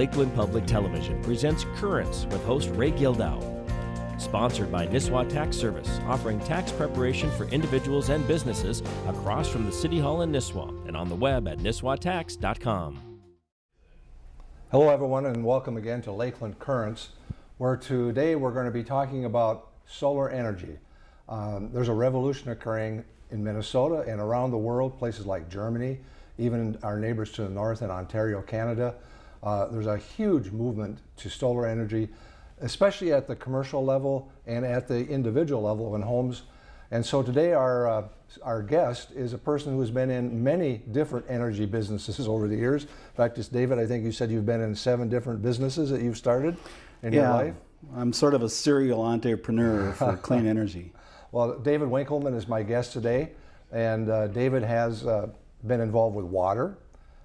Lakeland Public Television presents Currents with host Ray Gildow. Sponsored by Nisswa Tax Service, offering tax preparation for individuals and businesses across from the City Hall in Nisswa and on the web at nisswatax.com. Hello everyone and welcome again to Lakeland Currents where today we're going to be talking about solar energy. Um, there's a revolution occurring in Minnesota and around the world, places like Germany, even our neighbors to the north in Ontario, Canada. Uh, there's a huge movement to solar energy, especially at the commercial level and at the individual level in homes. And so today our, uh, our guest is a person who's been in many different energy businesses over the years. In fact, it's David, I think you said you've been in seven different businesses that you've started in yeah, your life. I'm sort of a serial entrepreneur for clean energy. Well, David Winkelman is my guest today, and uh, David has uh, been involved with water.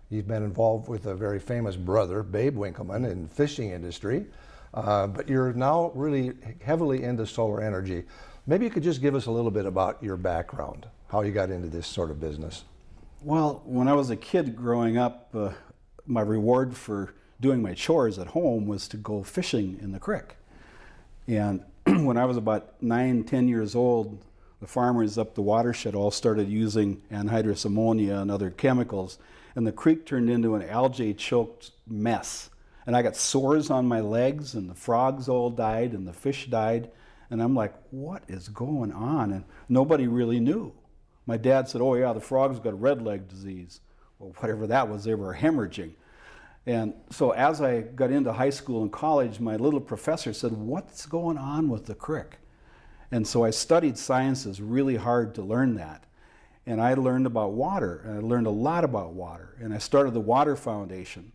He's been involved with a very famous brother, Babe Winkelman, in fishing industry. Uh, but you're now really heavily into solar energy. Maybe you could just give us a little bit about your background, how you got into this sort of business. Well, when I was a kid growing up, uh, my reward for doing my chores at home was to go fishing in the creek. And when I was about nine, ten years old, the farmers up the watershed all started using anhydrous ammonia and other chemicals, and the creek turned into an algae-choked mess. And I got sores on my legs, and the frogs all died, and the fish died. And I'm like, what is going on? And nobody really knew. My dad said, oh yeah, the frogs got red leg disease. Well, whatever that was, they were hemorrhaging. And so as I got into high school and college, my little professor said, what's going on with the crick? And so I studied sciences really hard to learn that. And I learned about water, and I learned a lot about water. And I started the Water Foundation.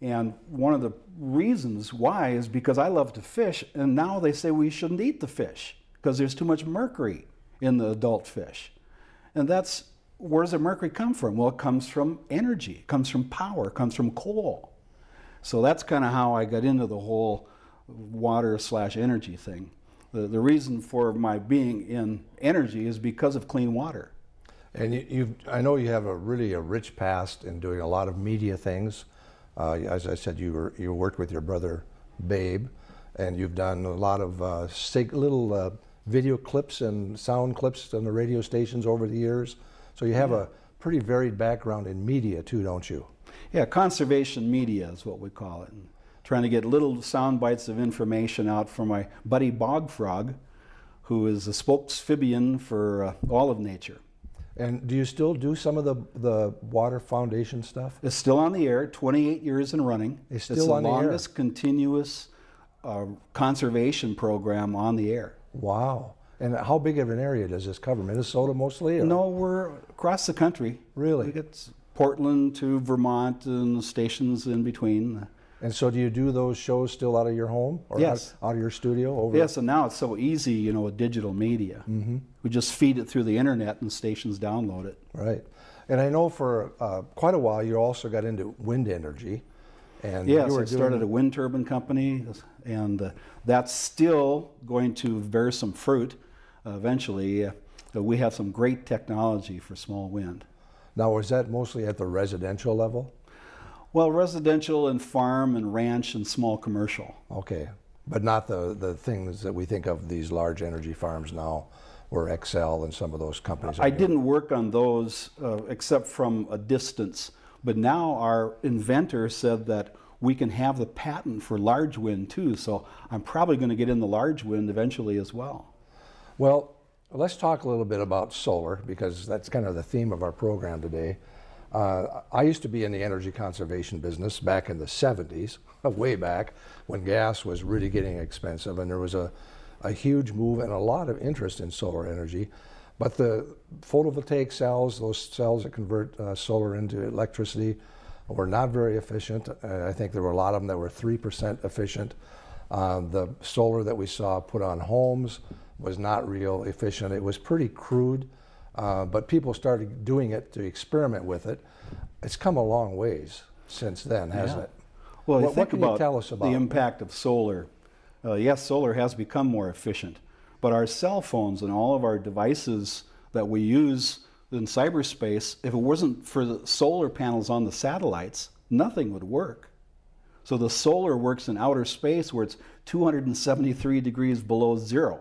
And one of the reasons why is because I love to fish, and now they say we shouldn't eat the fish because there's too much mercury in the adult fish. And that's where does the mercury come from? Well, it comes from energy, it comes from power, it comes from coal. So that's kind of how I got into the whole water slash energy thing. The, the reason for my being in energy is because of clean water. And you, you've, I know you have a really a rich past in doing a lot of media things. Uh, as I said, you were you worked with your brother, Babe, and you've done a lot of uh, little uh, video clips and sound clips on the radio stations over the years. So you have yeah. a pretty varied background in media too, don't you? Yeah, conservation media is what we call it. And trying to get little sound bites of information out for my buddy Bog Frog, who is a spokesphibian for uh, all of nature. And do you still do some of the, the Water Foundation stuff? It's still on the air, 28 years and running. It's still it's on the longest air. continuous uh, conservation program on the air. Wow. And how big of an area does this cover? Minnesota mostly? Or? No, we're across the country. Really? Get Portland to Vermont and stations in between. And so do you do those shows still out of your home? Or yes. Out, out of your studio? Over yes, and now it's so easy, you know, with digital media. Mm -hmm. We just feed it through the internet and stations download it. Right. And I know for uh, quite a while you also got into wind energy. And yes, I started a wind turbine company, and uh, that's still going to bear some fruit eventually, uh, we have some great technology for small wind. Now, is that mostly at the residential level? Well, residential and farm and ranch and small commercial. Okay, but not the, the things that we think of these large energy farms now, or Xcel and some of those companies. I didn't work on those uh, except from a distance, but now our inventor said that we can have the patent for large wind too, so I'm probably going to get in the large wind eventually as well. Well, let's talk a little bit about solar because that's kind of the theme of our program today. Uh, I used to be in the energy conservation business back in the 70s, way back, when gas was really getting expensive and there was a, a huge move and a lot of interest in solar energy. But the photovoltaic cells, those cells that convert uh, solar into electricity, were not very efficient. Uh, I think there were a lot of them that were 3% efficient. Uh, the solar that we saw put on homes was not real efficient. It was pretty crude, uh, but people started doing it to experiment with it. It's come a long ways since then, hasn't yeah. it? Well, what, think what can about you tell us about the impact of solar. Uh, yes, solar has become more efficient, but our cell phones and all of our devices that we use in cyberspace, if it wasn't for the solar panels on the satellites, nothing would work. So the solar works in outer space where it's 273 degrees below zero.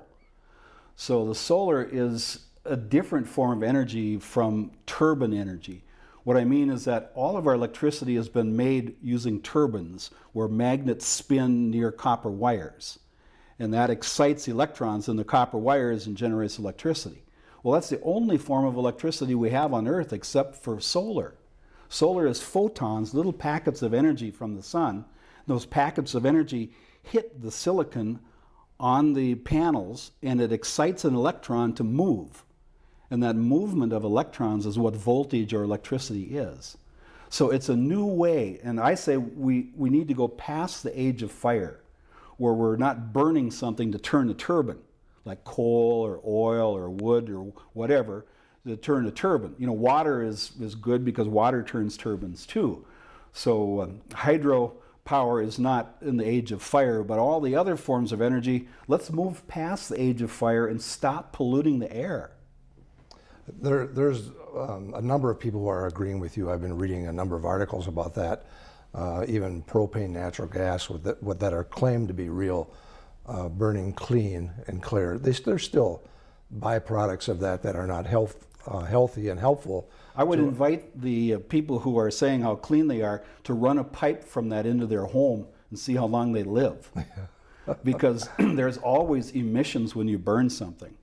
So the solar is a different form of energy from turbine energy. What I mean is that all of our electricity has been made using turbines where magnets spin near copper wires. And that excites electrons in the copper wires and generates electricity. Well, that's the only form of electricity we have on Earth except for solar. Solar is photons, little packets of energy from the sun. Those packets of energy hit the silicon on the panels and it excites an electron to move. And that movement of electrons is what voltage or electricity is. So it's a new way, and I say we, we need to go past the age of fire, where we're not burning something to turn a turbine, like coal or oil or wood or whatever, to turn a turbine. You know, water is, is good because water turns turbines too. So um, hydro power is not in the age of fire, but all the other forms of energy, let's move past the age of fire and stop polluting the air. There, there's um, a number of people who are agreeing with you. I've been reading a number of articles about that, uh, even propane natural gas with that, with that are claimed to be real, uh, burning clean and clear. They, are still byproducts of that that are not health, uh, healthy and helpful I would invite the uh, people who are saying how clean they are to run a pipe from that into their home and see how long they live. because there's always emissions when you burn something.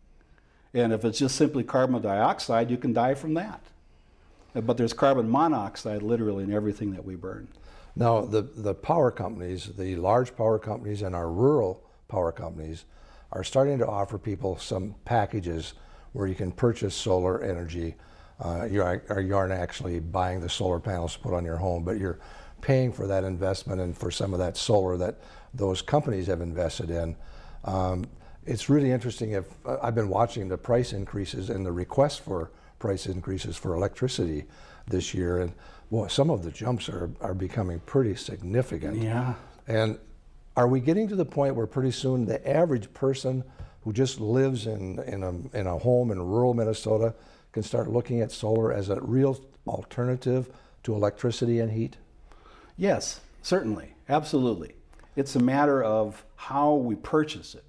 And if it's just simply carbon dioxide, you can die from that. Uh, But there's carbon monoxide literally in everything that we burn. Now, the, the power companies, the large power companies and our rural power companies are starting to offer people some packages where you can purchase solar energy. Uh, you, are, you aren't actually buying the solar panels to put on your home, but you're paying for that investment and for some of that solar that those companies have invested in. Um, it's really interesting if uh, I've been watching the price increases and the requests for price increases for electricity this year, and well, some of the jumps are, are becoming pretty significant. Yeah. And are we getting to the point where pretty soon the average person who just lives in, in, a, in a home in rural Minnesota can start looking at solar as a real alternative to electricity and heat? Yes, certainly, absolutely. It's a matter of how we purchase it.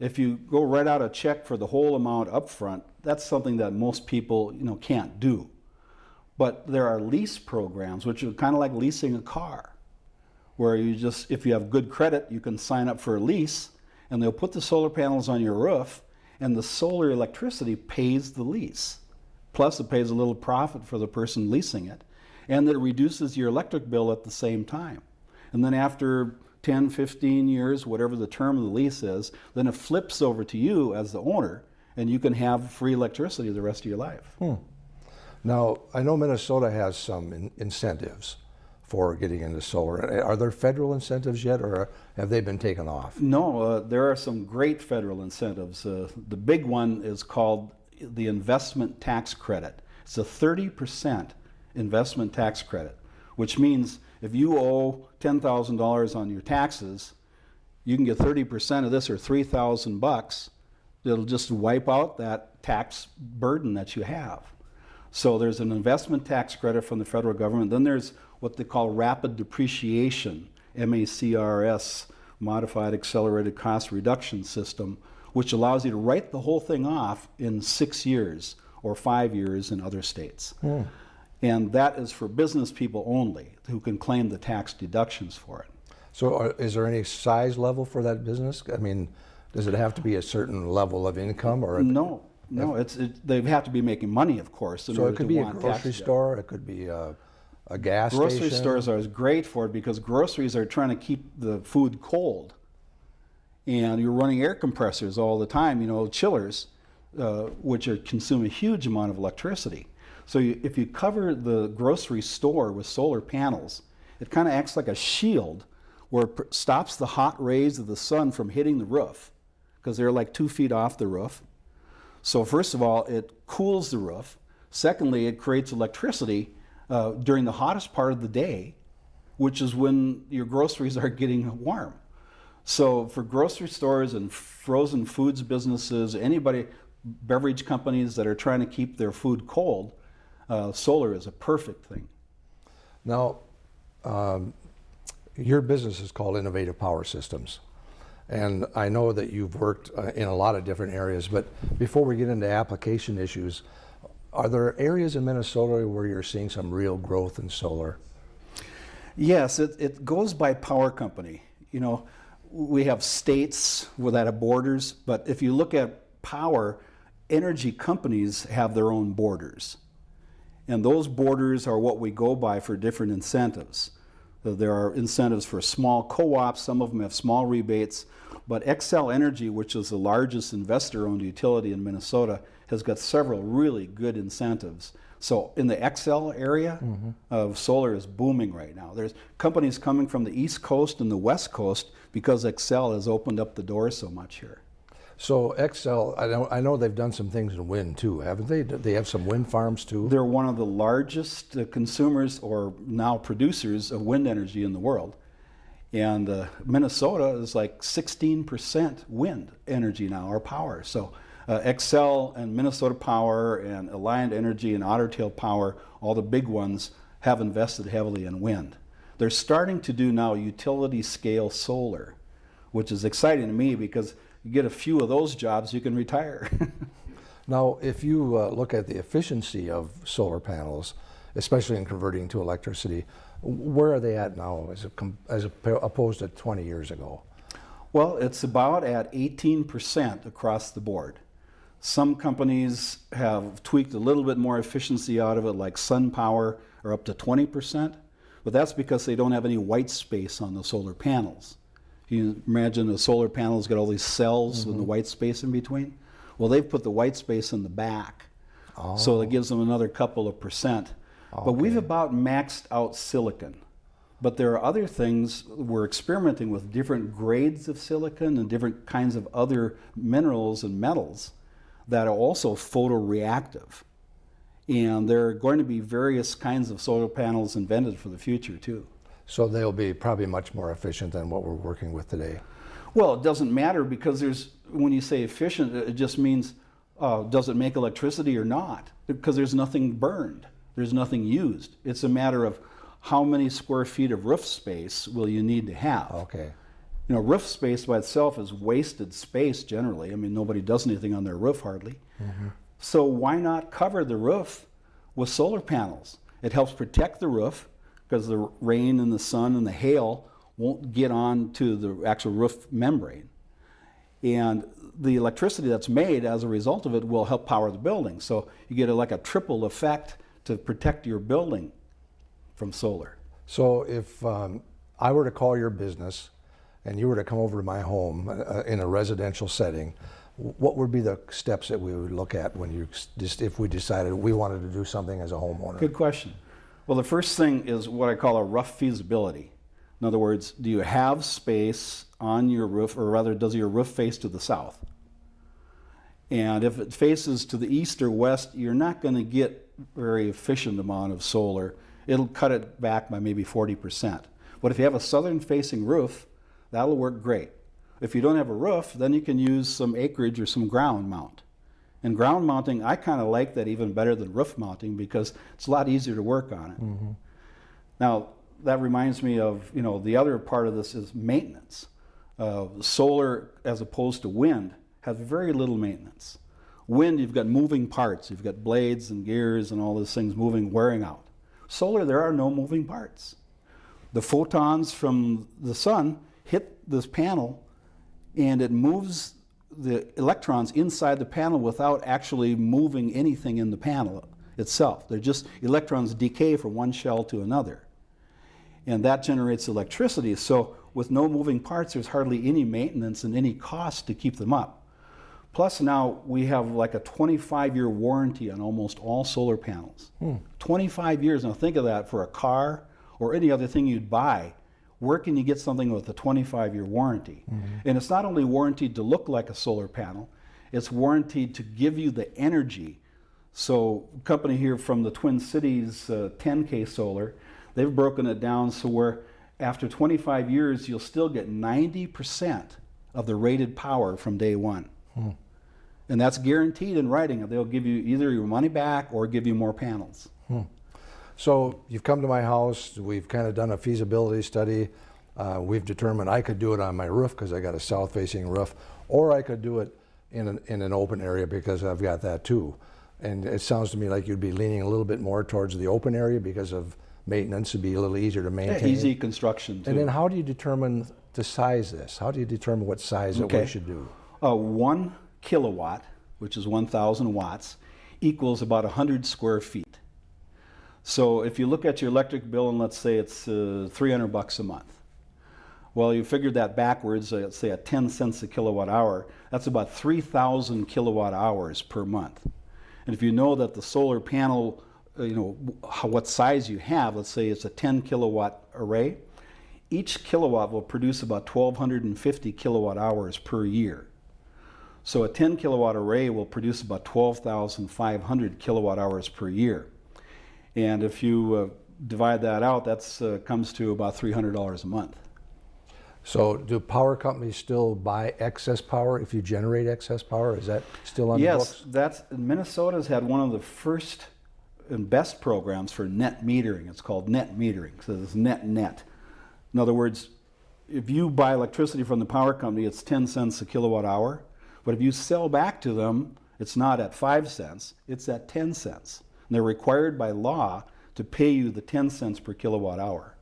If you go write out a check for the whole amount up front, that's something that most people you know, can't do. But there are lease programs, which are kind of like leasing a car, where you just, if you have good credit, you can sign up for a lease, and they'll put the solar panels on your roof, and the solar electricity pays the lease. Plus, it pays a little profit for the person leasing it, and it reduces your electric bill at the same time. And then after 10, 15 years, whatever the term of the lease is, then it flips over to you as the owner, and you can have free electricity the rest of your life. Hmm. Now, I know Minnesota has some in incentives for getting into solar. Are there federal incentives yet, or have they been taken off? No, uh, there are some great federal incentives. Uh, the big one is called the investment tax credit. It's a 30% investment tax credit, which means if you owe $10,000 on your taxes, you can get 30% of this or 3,000 bucks. It'll just wipe out that tax burden that you have. So there's an investment tax credit from the federal government. Then there's what they call rapid depreciation, MACRS, Modified Accelerated Cost Reduction System, which allows you to write the whole thing off in six years or five years in other states. Mm. And that is for business people only who can claim the tax deductions for it. So, are, is there any size level for that business? I mean, does it have to be a certain level of income, or no? No, it's it, they have to be making money, of course. so it could be a grocery store. It could be a, a gas grocery station. stores are great for it because groceries are trying to keep the food cold, and you're running air compressors all the time. You know, chillers, uh, which are, consume a huge amount of electricity. So you, if you cover the grocery store with solar panels, it kind of acts like a shield where it stops the hot rays of the sun from hitting the roof because they're like two feet off the roof. So first of all, it cools the roof. Secondly, it creates electricity uh, during the hottest part of the day, which is when your groceries are getting warm. So for grocery stores and frozen foods businesses, anybody, beverage companies that are trying to keep their food cold, uh, solar is a perfect thing. Now, um, Your business is called Innovative Power Systems. And I know that you've worked uh, in a lot of different areas, but before we get into application issues, are there areas in Minnesota where you're seeing some real growth in solar? Yes, it, it goes by power company. You know, we have states that have borders, but if you look at power, energy companies have their own borders. And those borders are what we go by for different incentives. So There are incentives for small co-ops, some of them have small rebates, but Xcel Energy, which is the largest investor-owned utility in Minnesota, has got several really good incentives. So in the Xcel area of solar is booming right now. There's companies coming from the East Coast and the West Coast because Xcel has opened up the door so much here. So Xcel, I know, I know they've done some things in wind too, haven't they? They have some wind farms too? They're one of the largest uh, consumers or now producers of wind energy in the world. And uh, Minnesota is like 16% wind energy now, or power. So uh, Xcel and Minnesota Power and Alliant Energy and Otter Tail Power, all the big ones, have invested heavily in wind. They're starting to do now utility scale solar, which is exciting to me because you get a few of those jobs, you can retire. Now, if you uh, look at the efficiency of solar panels, especially in converting to electricity, where are they at now as, a com- as oppo- opposed to 20 years ago? Well, it's about at 18% across the board. Some companies have tweaked a little bit more efficiency out of it, like SunPower, are up to 20%, but that's because they don't have any white space on the solar panels. You imagine a solar panel's got all these cells and the mm-hmm. white space in between. Well, they've put the white space in the back, so it oh. gives them another couple of percent. But we've about maxed out silicon. But there are other things, we're experimenting with different grades of silicon and different kinds of other minerals and metals that are also photoreactive. And there are going to be various kinds of solar panels invented for the future too. So they'll be probably much more efficient than what we're working with today. Well, it doesn't matter because there's, when you say efficient, it just means uh, does it make electricity or not? Because there's nothing burned, there's nothing used. It's a matter of how many square feet of roof space will you need to have. Okay. You know, roof space by itself is wasted space generally. I mean, nobody does anything on their roof hardly. So why not cover the roof with solar panels? It helps protect the roof because the rain and the sun and the hail won't get on to the actual roof membrane. And the electricity that's made as a result of it will help power the building. So you get a, like a triple effect to protect your building from solar. So if um, I were to call your business and you were to come over to my home uh, in a residential setting, what would be the steps that we would look at when you just if we decided we wanted to do something as a homeowner? Good question. Well, the first thing is what I call a rough feasibility. In other words, do you have space on your roof, or rather, does your roof face to the south? And if it faces to the east or west, you're not going to get very efficient amount of solar. It'll cut it back by maybe 40%. But if you have a southern facing roof, that'll work great. If you don't have a roof, then you can use some acreage or some ground mount. And ground mounting, I kind of like that even better than roof mounting because it's a lot easier to work on it. Now, that reminds me of, you know, the other part of this is maintenance. Uh, solar, as opposed to wind, has very little maintenance. Wind, you've got moving parts, you've got blades and gears and all those things moving, wearing out. Solar, there are no moving parts. The photons from the sun hit this panel and it moves the electrons inside the panel without actually moving anything in the panel itself. They're just electrons decay from one shell to another. And that generates electricity. So with no moving parts, there's hardly any maintenance and any cost to keep them up. Plus now we have like a 25 year warranty on almost all solar panels. Hmm. 25 years, now think of that for a car or any other thing you'd buy. Where can you get something with a 25 year warranty? And it's not only warranted to look like a solar panel, it's warranted to give you the energy. So, a company here from the Twin Cities, uh, 10K Solar, they've broken it down so where after 25 years, you'll still get 90% of the rated power from day one. And that's guaranteed in writing. They'll give you either your money back or give you more panels. So you've come to my house. We've kind of done a feasibility study. Uh, we've determined I could do it on my roof because I got a south-facing roof, or I could do it in an, in an open area because I've got that too. And it sounds to me like you'd be leaning a little bit more towards the open area because of maintenance, it'd be a little easier to Yeah, maintain. easy construction too. And then how do you determine to size this? How do you determine what size that we should do? Uh, one kilowatt, which is 1,000 watts, equals about 100 square feet. So if you look at your electric bill and let's say it's uh, 300 bucks a month. Well, you figured that backwards, uh, let's say at 10 cents a kilowatt hour, that's about 3,000 kilowatt hours per month. And if you know that the solar panel, uh, you know, what size you have, let's say it's a 10 kilowatt array, each kilowatt will produce about 1,250 kilowatt hours per year. So a 10 kilowatt array will produce about 12,500 kilowatt hours per year. And if you uh, divide that out, that uh, comes to about $300 a month. So do power companies still buy excess power if you generate excess power? Is that still on the Yes, books? that's Minnesota's had one of the first and best programs for net metering. It's called net metering. So it's net net. In other words, if you buy electricity from the power company, it's 10 cents a kilowatt hour. But if you sell back to them, it's not at 5 cents, it's at 10 cents. And they're required by law to pay you the 10 cents per kilowatt hour.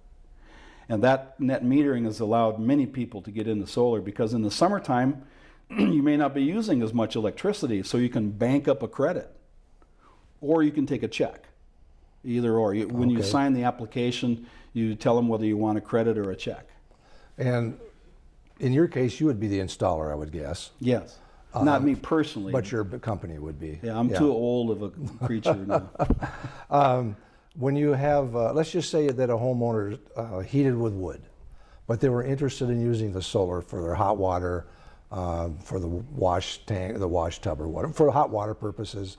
And that net metering has allowed many people to get into solar because in the summertime, you may not be using as much electricity, so you can bank up a credit or you can take a check. Either or. You, when you sign the application, you tell them whether you want a credit or a check. And in your case, you would be the installer, I would guess, Yes. Not me personally. but your company would be. yeah, I'm too old of a creature now. Um, when you have, uh, let's just say that a homeowner uh, heated with wood, but they were interested in using the solar for their hot water, uh, for the wash tank, the wash tub or whatever, for hot water purposes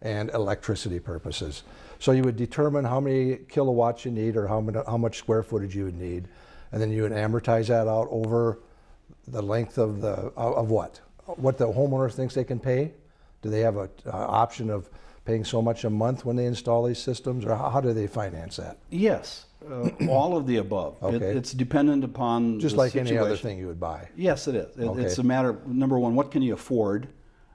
and electricity purposes. So you would determine how many kilowatts you need or how, many, how much square footage you would need, and then you would amortize that out over the length of the of what? What the homeowner thinks they can pay? Do they have a uh, option of paying so much a month when they install these systems, or how, how do they finance that? yes, uh, all of the above. It- Okay. it's dependent upon Just like any other thing you would buy. Yes, it is. It- It's a matter, of, number one, what can you afford?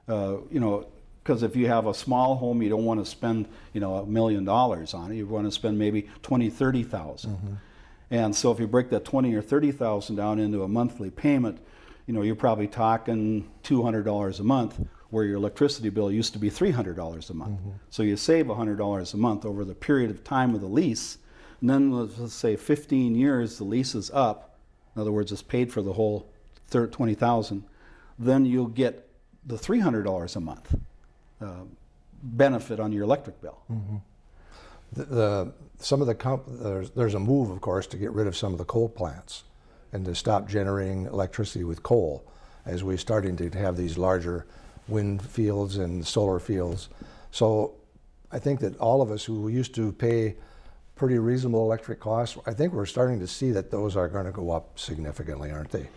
Uh, you know, because if you have a small home, you don't want to spend, you know, a million dollars on it. You want to spend maybe 20, 30,000. Mm-hmm. And so if you break that 20 or 30,000 down into a monthly payment, you know, you're probably talking $200 a month where your electricity bill used to be $300 a month. Mm-hmm. So you save $100 a month over the period of time of the lease. And then let's say 15 years, the lease is up. In other words, it's paid for the whole 20,000. Then you'll get the $300 a month uh, benefit on your electric bill. The, the some of the comp, there's there's a move, of course, to get rid of some of the coal plants and to stop generating electricity with coal, as we're starting to have these larger wind fields and solar fields. So I think that all of us who used to pay pretty reasonable electric costs, I think we're starting to see that those are going to go up significantly, aren't they?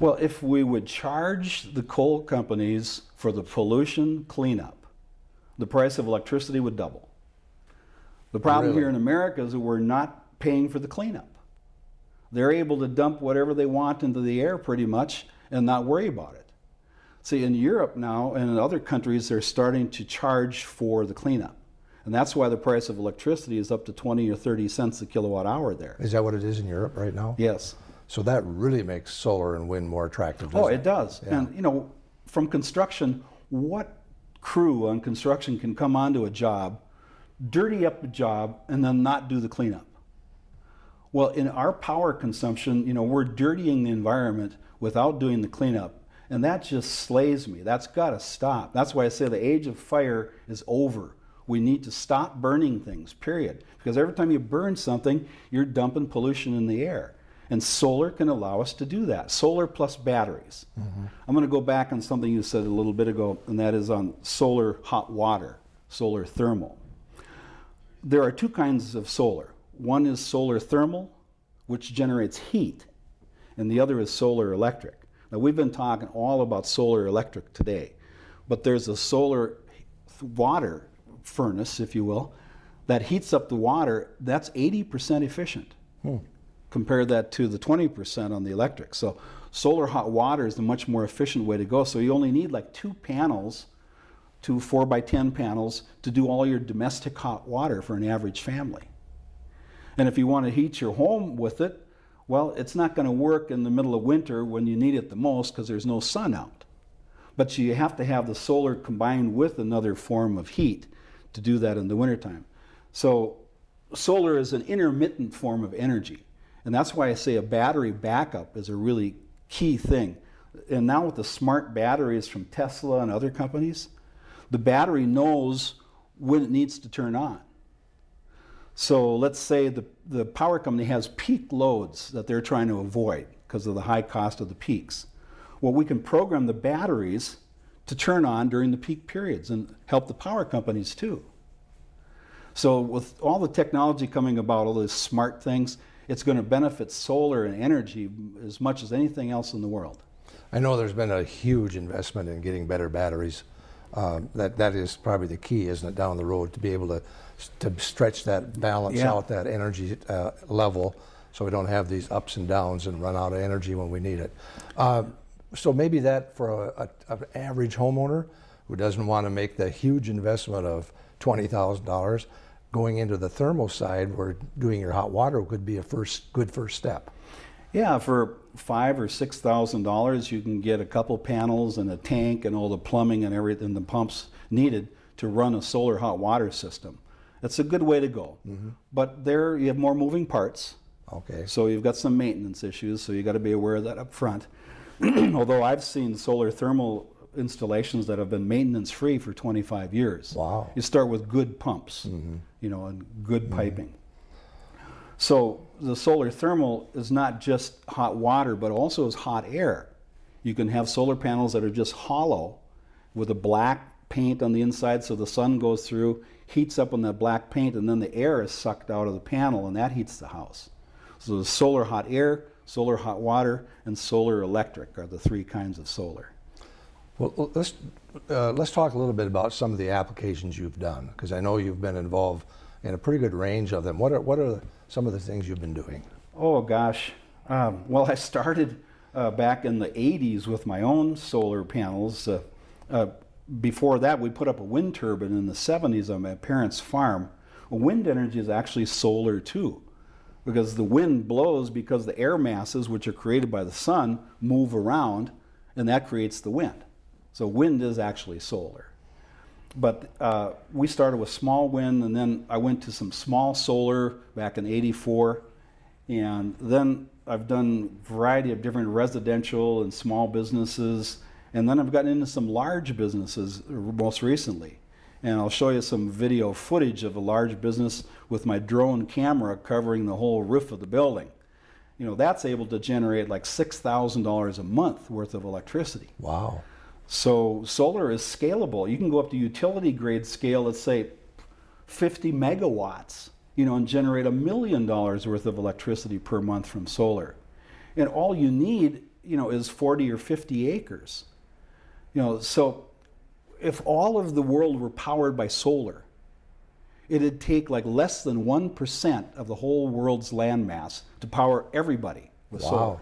Well, if we would charge the coal companies for the pollution cleanup, the price of electricity would double. The problem Really? here in America is that we're not paying for the cleanup. They're able to dump whatever they want into the air pretty much and not worry about it. See, in Europe now and in other countries, they're starting to charge for the cleanup. And that's why the price of electricity is up to 20 or 30 cents a kilowatt hour there. Is that what it is in Europe right now? Yes. So that really makes solar and wind more attractive. Oh, doesn't it does. Yeah. And, you know, from construction, what crew on construction can come onto a job, dirty up the job, and then not do the cleanup? Well, in our power consumption, you know, we're dirtying the environment without doing the cleanup. And that just slays me. That's got to stop. That's why I say the age of fire is over. We need to stop burning things, period. Because every time you burn something, you're dumping pollution in the air. And solar can allow us to do that. Solar plus batteries. Mm-hmm. I'm going to go back on something you said a little bit ago, and that is on solar hot water, solar thermal. There are two kinds of solar. One is solar thermal, which generates heat, and the other is solar electric. Now, we've been talking all about solar electric today, but there's a solar water furnace, if you will, that heats up the water. That's 80% efficient. Hmm. compare that to the 20% on the electric. So solar hot water is the much more efficient way to go. So you only need like two panels, two 4 by 10 panels, to do all your domestic hot water for an average family. And if you want to heat your home with it, well, it's not going to work in the middle of winter when you need it the most because there's no sun out. But you have to have the solar combined with another form of heat to do that in the wintertime. So solar is an intermittent form of energy. And that's why I say a battery backup is a really key thing. And now with the smart batteries from Tesla and other companies, the battery knows when it needs to turn on. So let's say the, the power company has peak loads that they're trying to avoid because of the high cost of the peaks. Well, we can program the batteries to turn on during the peak periods and help the power companies too. So with all the technology coming about, all these smart things, it's going to benefit solar and energy as much as anything else in the world. I know there's been a huge investment in getting better batteries. Um, that that is probably the key, isn't it, down the road to be able to to stretch that balance Yeah. out that energy uh, level, so we don't have these ups and downs and run out of energy when we need it. Um, so maybe that for a, a, an average homeowner who doesn't want to make the huge investment of twenty thousand dollars, going into the thermal side where doing your hot water could be a first good first step. Yeah, for five or six thousand dollars, you can get a couple panels and a tank and all the plumbing and everything, the pumps needed to run a solar hot water system. That's a good way to go. Mm-hmm. But there, you have more moving parts. Okay. So you've got some maintenance issues, so you got to be aware of that up front. Although I've seen solar thermal installations that have been maintenance free for 25 years. Wow. You start with good pumps, mm-hmm. you know, and good mm-hmm. piping. So the solar thermal is not just hot water, but also is hot air. You can have solar panels that are just hollow with a black paint on the inside so the sun goes through, heats up on that black paint, and then the air is sucked out of the panel and that heats the house. So the solar hot air, solar hot water, and solar electric are the three kinds of solar. Well, let's uh, let's talk a little bit about some of the applications you've done, because I know you've been involved in a pretty good range of them. What are what are some of the things you've been doing? Oh gosh. Um, well, I started uh, back in the 80s with my own solar panels. Uh, uh, before that, we put up a wind turbine in the 70s on my parents' farm. Wind energy is actually solar too, because the wind blows because the air masses, which are created by the sun, move around, and that creates the wind. So wind is actually solar. But uh, we started with small wind, and then I went to some small solar back in '84, and then I've done a variety of different residential and small businesses, and then I've gotten into some large businesses most recently. And I'll show you some video footage of a large business with my drone camera covering the whole roof of the building. You know, that's able to generate like $6,000 a month worth of electricity. Wow. So solar is scalable. You can go up to utility grade scale, let's say 50 megawatts, you know, and generate a million dollars worth of electricity per month from solar. And all you need, you know, is 40 or 50 acres. You know, so if all of the world were powered by solar, it'd take like less than 1% of the whole world's landmass to power everybody with solar. Wow.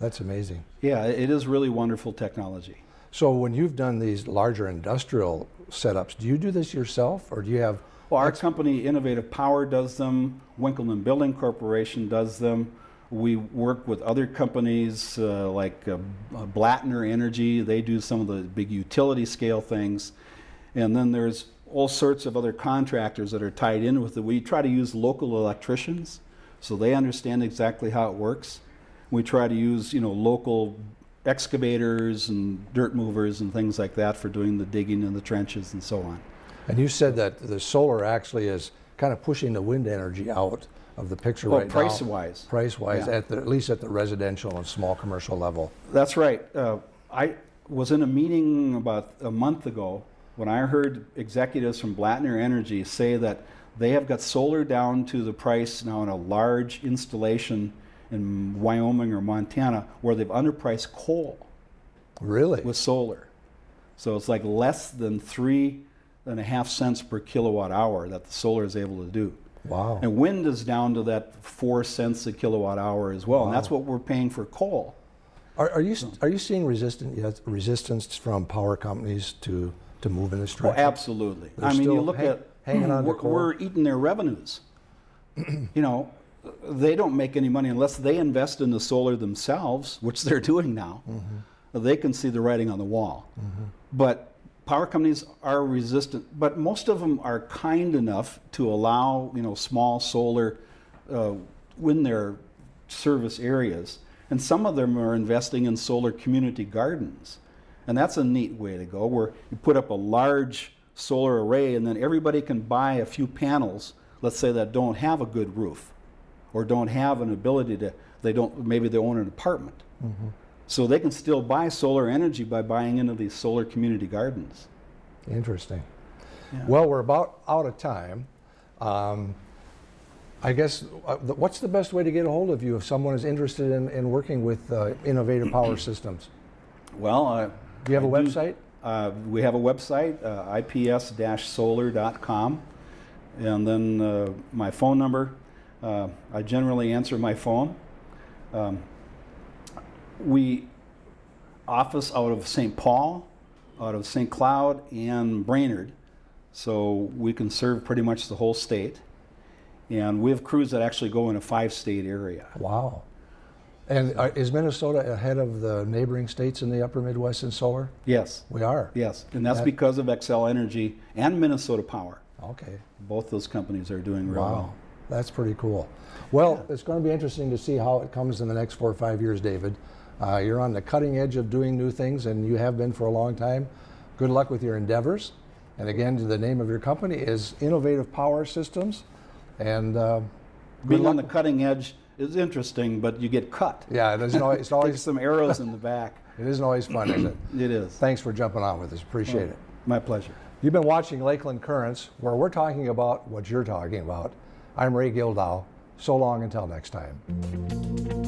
That's amazing. Yeah, it is really wonderful technology. So when you've done these larger industrial setups, do you do this yourself, or do you have? Well, our company, Innovative Power, does them. Winkelman Building Corporation does them. We work with other companies uh, like uh, Blattner Energy. They do some of the big utility scale things. And then there's all sorts of other contractors that are tied in with it. We try to use local electricians so they understand exactly how it works. We try to use, you know, local excavators and dirt movers and things like that for doing the digging in the trenches and so on. And you said that the solar actually is kind of pushing the wind energy out of the picture Well, right now. price-wise. Price-wise, Yeah. at the, at least at the residential and small commercial level. That's right. Uh, I was in a meeting about a month ago when I heard executives from Blattner Energy say that they have got solar down to the price now in a large installation in Wyoming or Montana where they've underpriced coal Really? with solar. So it's like less than three and a half cents per kilowatt hour that the solar is able to do. Wow. And wind is down to that four cents a kilowatt hour as well, and that's what we're paying for coal. Are, are you are you seeing resistant yes, resistance from power companies to to move in this Oh, direction? absolutely. They're I mean, you look hang- at hanging on to we're, coal. we're eating their revenues. you know, they don't make any money unless they invest in the solar themselves, which they're doing now. Mm-hmm. They can see the writing on the wall. But power companies are resistant, but most of them are kind enough to allow you know small solar uh, in their service areas, and some of them are investing in solar community gardens, and that's a neat way to go, where you put up a large solar array, and then everybody can buy a few panels. Let's say that don't have a good roof, or don't have an ability to. They don't. Maybe they own an apartment. So they can still buy solar energy by buying into these solar community gardens. Interesting. Yeah. Well, we're about out of time. Um, I guess, uh, the- what's the best way to get a hold of you if someone is interested in, in working with uh, Innovative Power Systems? Well, uh, Do you have a I do- website? Uh, we have a website, uh, ips-solar.com, and then uh, my phone number. Uh, I generally answer my phone. Um, we office out of St. Paul, out of St. Cloud, and Brainerd, so we can serve pretty much the whole state. And we have crews that actually go in a five-state area. Wow. And uh, is Minnesota ahead of the neighboring states in the upper Midwest in solar? Yes, We are. yes, and that's That- because of Xcel Energy and Minnesota Power. Okay. Both those companies are doing real Wow. well. That's pretty cool. Well, it's going to be interesting to see how it comes in the next four or five years, David. Uh, you're on the cutting edge of doing new things, and you have been for a long time. Good luck with your endeavors. And again, the name of your company is Innovative Power Systems. And uh, Being on the cutting edge is interesting, but you get cut. yeah, isn't always, it's always some arrows in the back. it isn't always fun, is it? It is. Thanks for jumping on with us. Appreciate it. My pleasure. You've been watching Lakeland Currents, where we're talking about what you're talking about. I'm Ray Gildow. So long until next time.